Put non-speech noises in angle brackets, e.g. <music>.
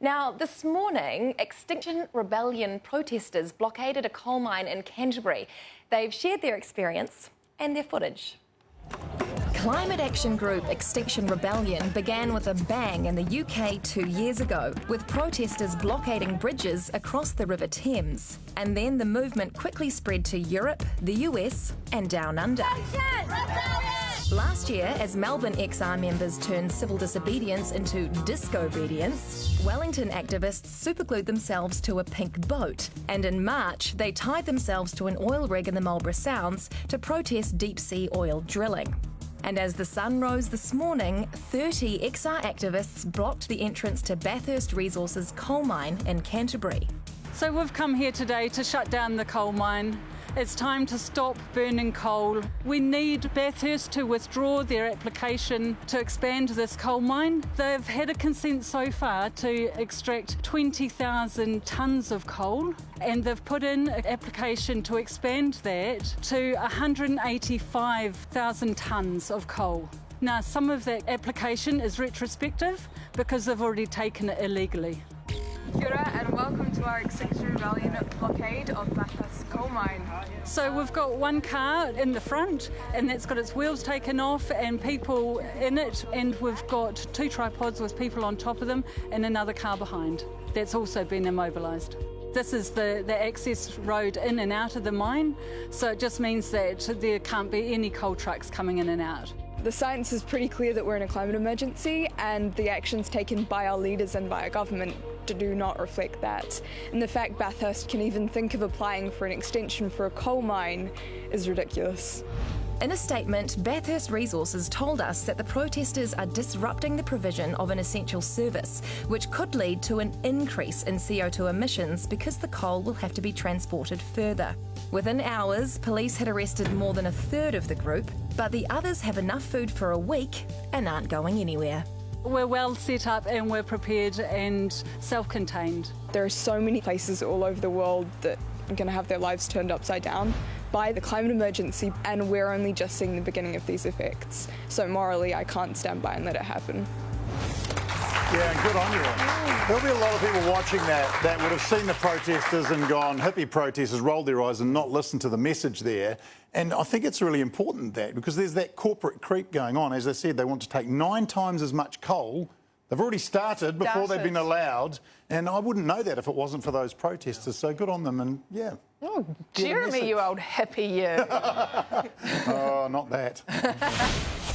Now, this morning, Extinction Rebellion protesters blockaded a coal mine in Canterbury. They've shared their experience and their footage. Climate action group Extinction Rebellion began with a bang in the UK two years ago, with protesters blockading bridges across the River Thames. And then the movement quickly spread to Europe, the US, and down under. Last year, as Melbourne XR members turned civil disobedience into disco-obedience, Wellington activists superglued themselves to a pink boat. And in March, they tied themselves to an oil rig in the Marlborough Sounds to protest deep sea oil drilling. And as the sun rose this morning, 30 XR activists blocked the entrance to Bathurst Resources coal mine in Canterbury. So we've come here today to shut down the coal mine. It's time to stop burning coal. We need Bathurst to withdraw their application to expand this coal mine. They've had a consent so far to extract 20,000 tonnes of coal and they've put in an application to expand that to 185,000 tonnes of coal. Now, some of that application is retrospective because they've already taken it illegally. Kia and welcome to our Extinction Rebellion blockade of Bathurst coal mine. So we've got one car in the front and that's got its wheels taken off and people in it and we've got two tripods with people on top of them and another car behind. That's also been immobilised. This is the, the access road in and out of the mine, so it just means that there can't be any coal trucks coming in and out. The science is pretty clear that we're in a climate emergency and the actions taken by our leaders and by our government do not reflect that. And the fact Bathurst can even think of applying for an extension for a coal mine is ridiculous. In a statement, Bathurst Resources told us that the protesters are disrupting the provision of an essential service, which could lead to an increase in CO2 emissions because the coal will have to be transported further. Within hours, police had arrested more than a third of the group, but the others have enough food for a week and aren't going anywhere. We're well set up and we're prepared and self-contained. There are so many places all over the world that are going to have their lives turned upside down by the climate emergency and we're only just seeing the beginning of these effects. So morally I can't stand by and let it happen. Yeah, and good on you. There'll be a lot of people watching that that would have seen the protesters and gone, hippie protesters, rolled their eyes and not listened to the message there. And I think it's really important that because there's that corporate creep going on. As I said, they want to take nine times as much coal. They've already started before started. they've been allowed. And I wouldn't know that if it wasn't for those protesters. So good on them. And yeah. Oh, Jeremy, you old hippie, you. <laughs> oh, not that. <laughs>